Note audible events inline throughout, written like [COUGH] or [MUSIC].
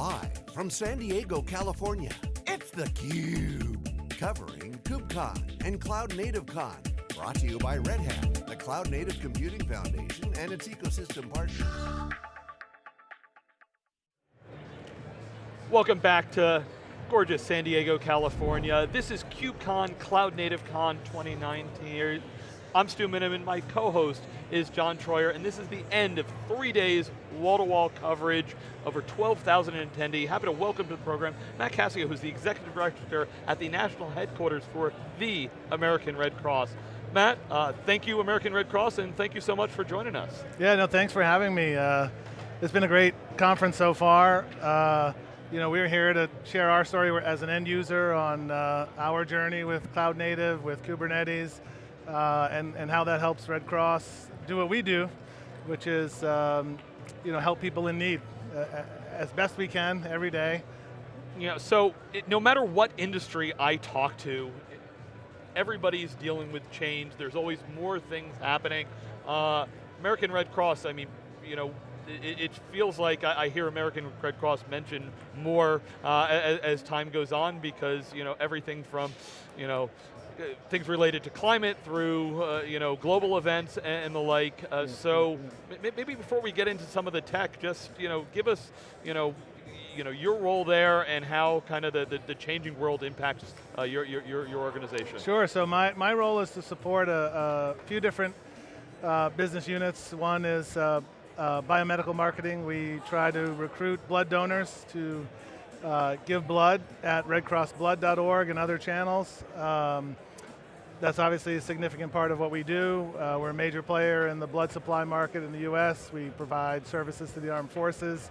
Live from San Diego, California, it's theCUBE. Covering KubeCon and Cloud Native Con. Brought to you by Red Hat, the Cloud Native Computing Foundation and its ecosystem partners. Welcome back to gorgeous San Diego, California. This is KubeCon Cloud Native Con 2019. I'm Stu Miniman, my co-host is John Troyer, and this is the end of three days wall-to-wall -wall coverage, over 12,000 attendees. Happy to welcome to the program Matt Cascio, who's the Executive Director at the National Headquarters for the American Red Cross. Matt, uh, thank you American Red Cross, and thank you so much for joining us. Yeah, no, thanks for having me. Uh, it's been a great conference so far. Uh, you know, we're here to share our story as an end user on uh, our journey with cloud native, with Kubernetes, uh, and, and how that helps Red Cross do what we do, which is um, you know, help people in need uh, as best we can every day. Know, so it, no matter what industry I talk to, everybody's dealing with change. There's always more things happening. Uh, American Red Cross, I mean, you know, it, it feels like I, I, hear American Red Cross mentioned more uh, as, as, time goes on because you know everything from you know things related to climate through uh, you know global events and, and the like. Uh, so maybe before we get into some of the tech, just you know give us you know you know your role there and how kind of the, the, the changing world impacts uh, your, your, your organization. Sure. So my my role is to support a, a few different uh, business units. One is uh, uh, biomedical marketing. We try to recruit blood donors to uh, give blood at redcrossblood.org and other channels. Um, that's obviously a significant part of what we do. Uh, we're a major player in the blood supply market in the US. We provide services to the armed forces,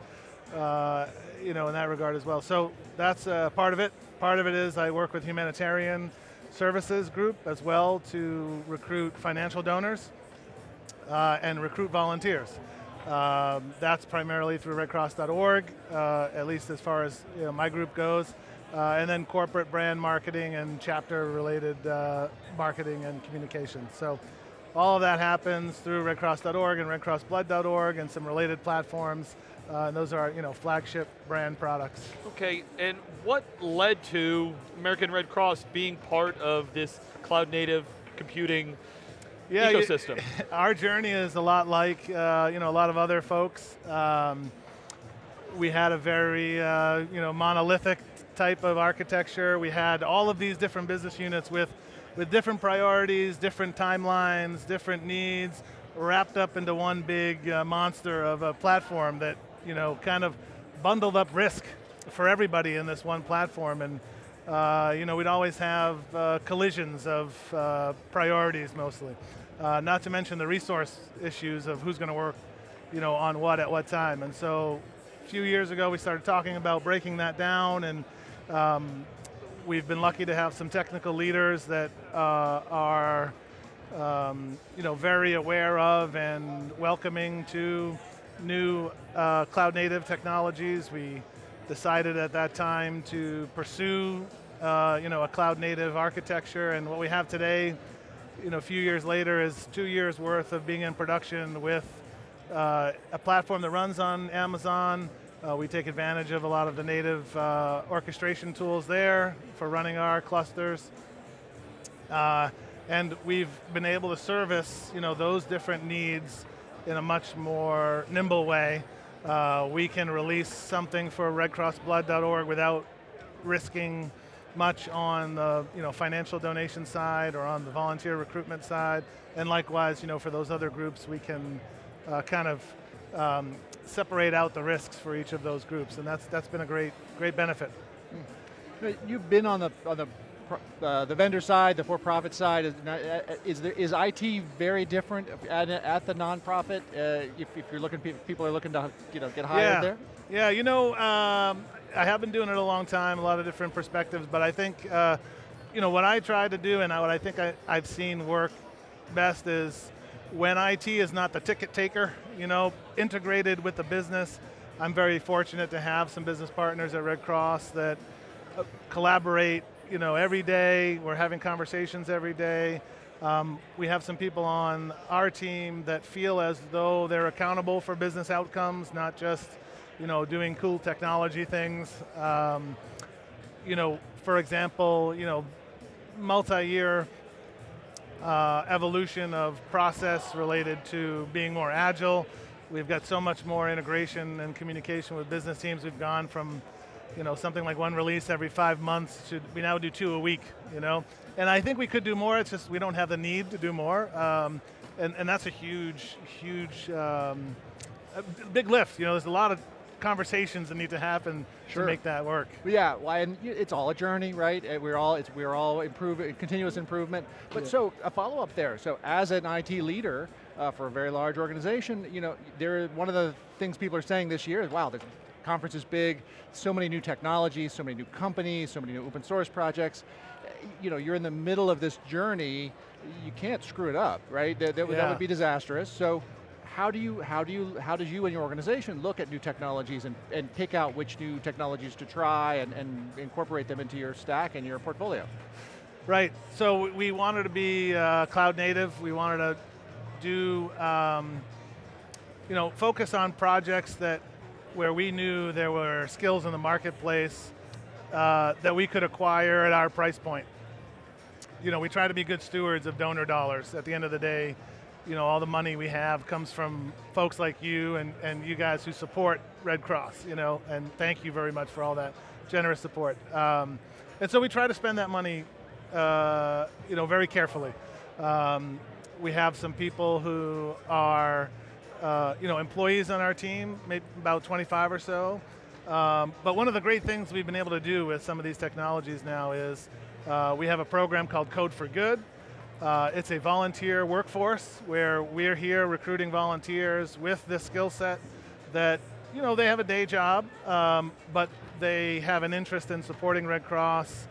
uh, you know, in that regard as well. So that's uh, part of it. Part of it is I work with humanitarian services group as well to recruit financial donors uh, and recruit volunteers. Um, that's primarily through redcross.org, uh, at least as far as you know, my group goes. Uh, and then corporate brand marketing and chapter related uh, marketing and communication. So all of that happens through redcross.org and redcrossblood.org and some related platforms. Uh, and those are you know, flagship brand products. Okay, and what led to American Red Cross being part of this cloud native computing yeah, ecosystem. [LAUGHS] our journey is a lot like uh, you know a lot of other folks. Um, we had a very uh, you know monolithic type of architecture. We had all of these different business units with with different priorities, different timelines, different needs, wrapped up into one big uh, monster of a platform that you know kind of bundled up risk for everybody in this one platform and. Uh, you know, we'd always have uh, collisions of uh, priorities mostly. Uh, not to mention the resource issues of who's going to work you know, on what at what time. And so few years ago we started talking about breaking that down and um, we've been lucky to have some technical leaders that uh, are um, you know, very aware of and welcoming to new uh, cloud native technologies. We decided at that time to pursue uh, you know, a cloud native architecture and what we have today you know, a few years later is two years worth of being in production with uh, a platform that runs on Amazon. Uh, we take advantage of a lot of the native uh, orchestration tools there for running our clusters. Uh, and we've been able to service you know, those different needs in a much more nimble way. Uh, we can release something for redcrossblood.org without risking much on the you know, financial donation side or on the volunteer recruitment side. And likewise, you know, for those other groups, we can uh, kind of um, separate out the risks for each of those groups. And that's, that's been a great, great benefit. Hmm. You've been on the, on the uh, the vendor side, the for-profit side, is, uh, is, there, is IT very different at, at the nonprofit? Uh, if, if, you're looking, people are looking to you know, get hired yeah. there? Yeah, you know, um, I have been doing it a long time, a lot of different perspectives, but I think, uh, you know, what I try to do and what I think I, I've seen work best is when IT is not the ticket taker, you know, integrated with the business. I'm very fortunate to have some business partners at Red Cross that uh, collaborate, you know, every day. We're having conversations every day. Um, we have some people on our team that feel as though they're accountable for business outcomes, not just you know, doing cool technology things. Um, you know, for example, you know, multi-year uh, evolution of process related to being more agile. We've got so much more integration and communication with business teams. We've gone from you know, something like one release every five months to, we now do two a week, you know? And I think we could do more, it's just we don't have the need to do more. Um, and, and that's a huge, huge, um, a big lift. You know, there's a lot of conversations that need to happen Sure. to make that work. Yeah, well, and it's all a journey, right? Uh, We're all it's, we're all improving, continuous improvement. But so a follow up there. So as an IT leader uh, for a very large organization, you know, there one of the things people are saying this year is, wow, the conference is big, so many new technologies, so many new companies, so many new open source projects. You know, you're in the middle of this journey. You can't screw it up, right? That, that, would- that would be disastrous. So how do you, how do you, how does you and your organization look at new technologies and, and pick out which new technologies to try and, and incorporate them into your stack and your portfolio? Right, so we wanted to be uh, cloud native. We wanted to do, um, you know, focus on projects that where we knew there were skills in the marketplace uh, that we could acquire at our price point. You know, we try to be good stewards of donor dollars. At the end of the day, you know, all the money we have comes from folks like you and, and you guys who support Red Cross, you know, and thank you very much for all that generous support. Um, and so we try to spend that money, uh, you know, very carefully. Um, we have some people who are, uh, you know, employees on our team, maybe about 25 or so. Um, but one of the great things we've been able to do with some of these technologies now is uh, we have a program called Code for Good. Uh, it's a volunteer workforce where we're here recruiting volunteers with this skill set that, you know, they have a day job, um, but they have an interest in supporting Red Cross,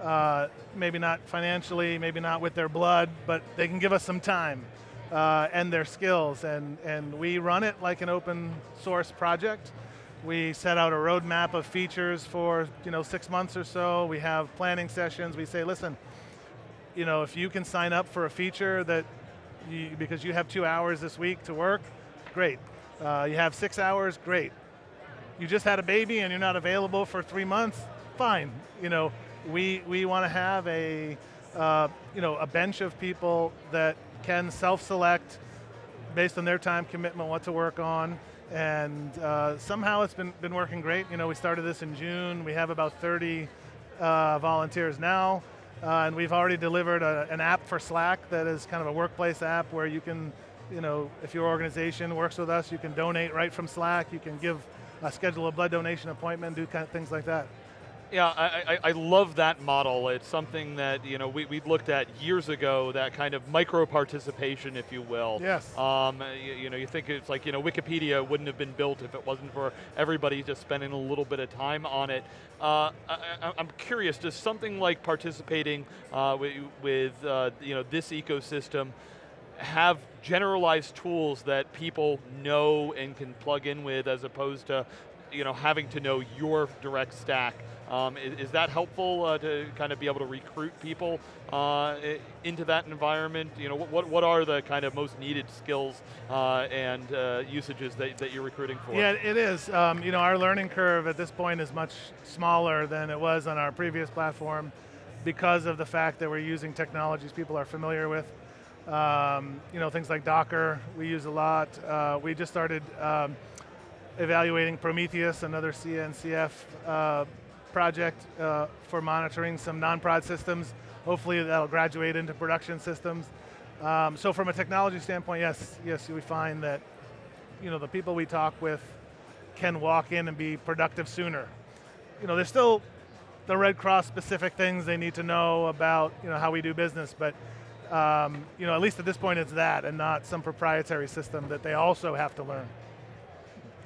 uh, maybe not financially, maybe not with their blood, but they can give us some time uh, and their skills, and, and we run it like an open source project. We set out a roadmap of features for you know six months or so. We have planning sessions. We say, listen, you know, if you can sign up for a feature that, you, because you have two hours this week to work, great. Uh, you have six hours, great. You just had a baby and you're not available for three months, fine. You know, we we want to have a, uh, you know, a bench of people that can self-select based on their time commitment what to work on. And uh, somehow it's been, been working great. You know, we started this in June. We have about 30 uh, volunteers now. Uh, and we've already delivered a, an app for Slack that is kind of a workplace app where you can, you know, if your organization works with us, you can donate right from Slack. You can give, schedule a blood donation appointment, do kind of things like that. Yeah, I, I, I love that model. It's something that you know we, we looked at years ago. That kind of micro participation, if you will. Yes. Um, you, you know, you think it's like you know Wikipedia wouldn't have been built if it wasn't for everybody just spending a little bit of time on it. Uh, I, I'm curious, does something like participating uh, with, with uh, you know this ecosystem have generalized tools that people know and can plug in with, as opposed to you know having to know your direct stack? Um, is, is, that helpful uh, to kind of be able to recruit people uh, into that environment? You know, what, what are the kind of most needed skills uh, and uh, usages that, that you're recruiting for? Yeah, it is. Um, you know, our learning curve at this point is much smaller than it was on our previous platform because of the fact that we're using technologies people are familiar with. Um, you know, things like Docker, we use a lot. Uh, we just started um, evaluating Prometheus, another CNCF uh, project uh, for monitoring some non-prod systems. Hopefully that'll graduate into production systems. Um, so from a technology standpoint, yes, yes, we find that you know the people we talk with can walk in and be productive sooner. You know, there's still the Red Cross specific things they need to know about you know how we do business, but um, you know at least at this point it's that and not some proprietary system that they also have to learn.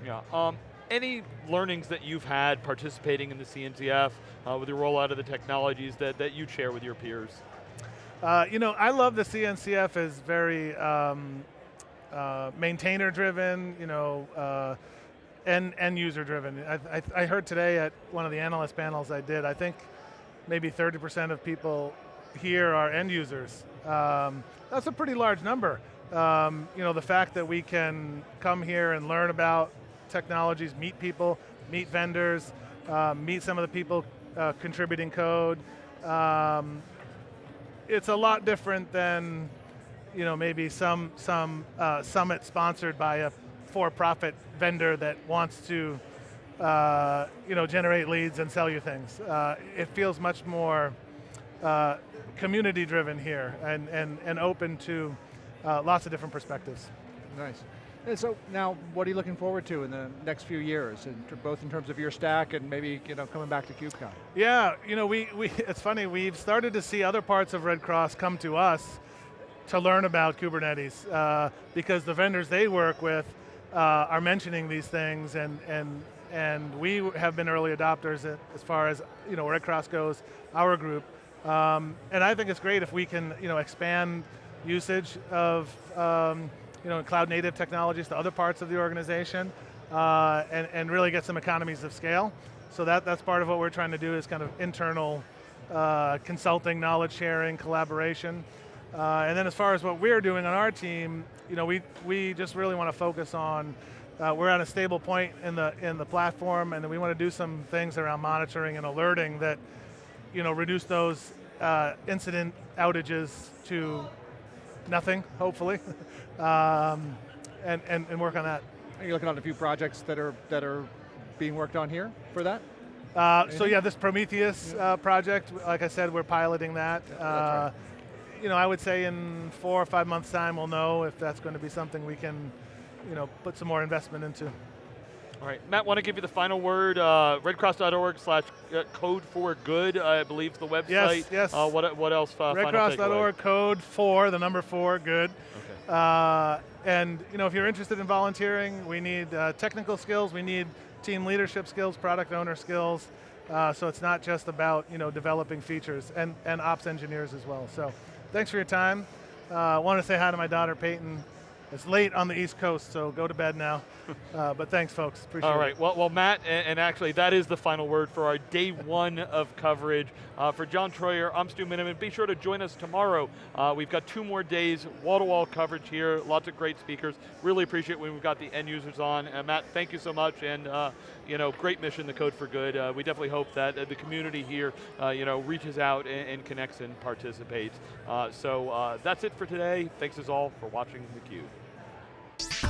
Yeah. Um, any learnings that you've had participating in the CNCF uh, with the rollout of the technologies that, that you share with your peers? Uh, you know, I love the CNCF as very um, uh, maintainer driven, you know, uh, and, and user driven. I, I, I, heard today at one of the analyst panels I did, I think maybe 30% of people here are end users. Um, that's a pretty large number. Um, you know, the fact that we can come here and learn about technologies, meet people, meet vendors, uh, meet some of the people uh, contributing code. Um, it's a lot different than you know, maybe some, some uh, summit sponsored by a for-profit vendor that wants to uh, you know, generate leads and sell you things. Uh, it feels much more uh, community driven here and, and, and open to lots of different perspectives. Nice. And so now, what are you looking forward to in the next few years, in both in terms of your stack and maybe you know coming back to KubeCon? Yeah, you know, we, we [LAUGHS] it's funny, we've started to see other parts of Red Cross come to us to learn about Kubernetes uh, because the vendors they work with uh, are mentioning these things and, and, and we have been early adopters as far as you know, Red Cross goes, our group. Um, and I think it's great if we can you know, expand usage of um, you know, cloud native technologies to other parts of the organization uh, and, and really get some economies of scale. So that, that's part of what we're trying to do is kind of internal uh, consulting, knowledge sharing, collaboration. Uh, and then as far as what we're doing on our team, you know, we, we just really want to focus on, uh, we're at a stable point in the, in the platform and then we want to do some things around monitoring and alerting that, you know, reduce those uh, incident outages to nothing, hopefully, [LAUGHS] um, and, and, and work on that. Are you looking at a few projects that are, that are being worked on here for that? Uh, so yeah, this Prometheus uh, project, like I said, we're piloting that. Yeah, right you know, I would say in four or five months' time, we'll know if that's going to be something we can, you know, put some more investment into. All right, Matt, want to give you the final word. Uh, redcross.org slash uh, code for good, I believe, is the website. Yes, yes. Uh, what, what else? Uh, redcross.org, code for, the number four, good. Okay. Uh, and you know, if you're interested in volunteering, we need uh, technical skills, we need team leadership skills, product owner skills. Uh, so it's not just about you know developing features and, and ops engineers as well. So thanks for your time. I want to say hi to my daughter, Peyton. It's late on the East Coast, so go to bed now. [LAUGHS] uh, but thanks, folks. Appreciate it. All right. Well, well, Matt, and, and, actually, that is the final word for our day one of coverage. Uh, for John Troyer, I'm Stu Miniman. Be sure to join us tomorrow. Uh, we've got two more days, wall-to-wall -wall coverage here. Lots of great speakers. Really appreciate when we've got the end users on. Uh, Matt, thank you so much, and uh, you know, great mission, the Code for Good. Uh, we definitely hope that the community here, you know, reaches out and, and connects and participates. so that's it for today. Thanks as all for watching theCUBE. Bye.